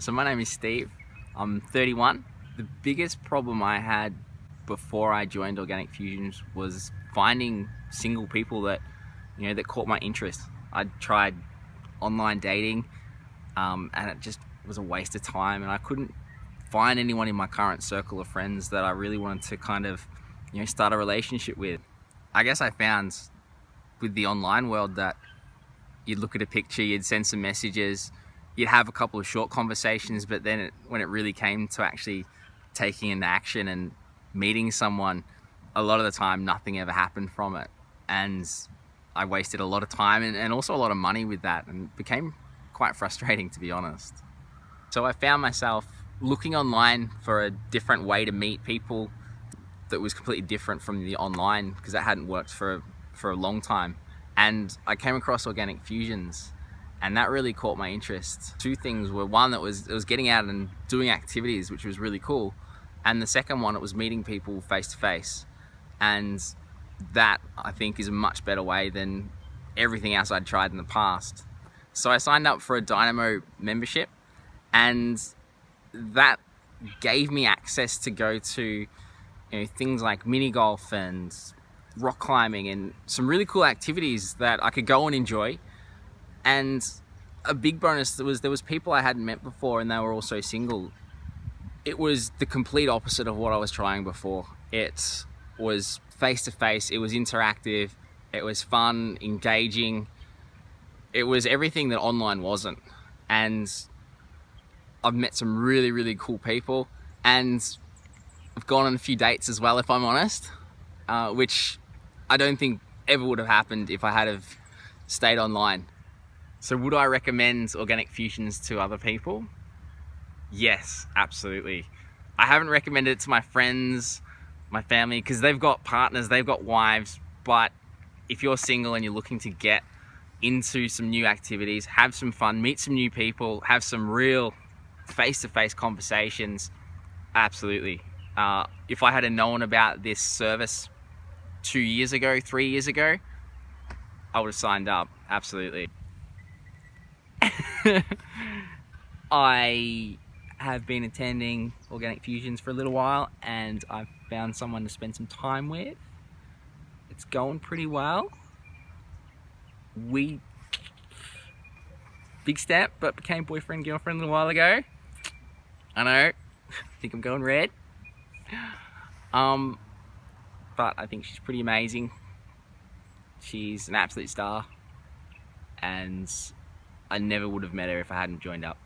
So my name is Steve. I'm 31. The biggest problem I had before I joined Organic Fusions was finding single people that, you know, that caught my interest. I tried online dating um, and it just was a waste of time and I couldn't find anyone in my current circle of friends that I really wanted to kind of, you know, start a relationship with. I guess I found with the online world that you'd look at a picture, you'd send some messages, you'd have a couple of short conversations, but then it, when it really came to actually taking into action and meeting someone, a lot of the time nothing ever happened from it. And I wasted a lot of time and, and also a lot of money with that and became quite frustrating to be honest. So I found myself looking online for a different way to meet people that was completely different from the online because that hadn't worked for, for a long time. And I came across Organic Fusions and that really caught my interest. Two things were one that was it was getting out and doing activities, which was really cool, and the second one it was meeting people face to face, and that I think is a much better way than everything else I'd tried in the past. So I signed up for a Dynamo membership, and that gave me access to go to you know things like mini golf and rock climbing and some really cool activities that I could go and enjoy and a big bonus was there was people I hadn't met before and they were also single. It was the complete opposite of what I was trying before. It was face to face, it was interactive, it was fun, engaging. It was everything that online wasn't. And I've met some really, really cool people and I've gone on a few dates as well, if I'm honest, uh, which I don't think ever would have happened if I had have stayed online. So would I recommend Organic Fusions to other people? Yes, absolutely. I haven't recommended it to my friends, my family, because they've got partners, they've got wives, but if you're single and you're looking to get into some new activities, have some fun, meet some new people, have some real face-to-face -face conversations, absolutely. Uh, if I had known about this service two years ago, three years ago, I would have signed up, absolutely. I have been attending Organic Fusions for a little while and I've found someone to spend some time with. It's going pretty well. We, big step, but became boyfriend, girlfriend a little while ago. I know, I think I'm going red. Um, but I think she's pretty amazing. She's an absolute star and I never would have met her if I hadn't joined up.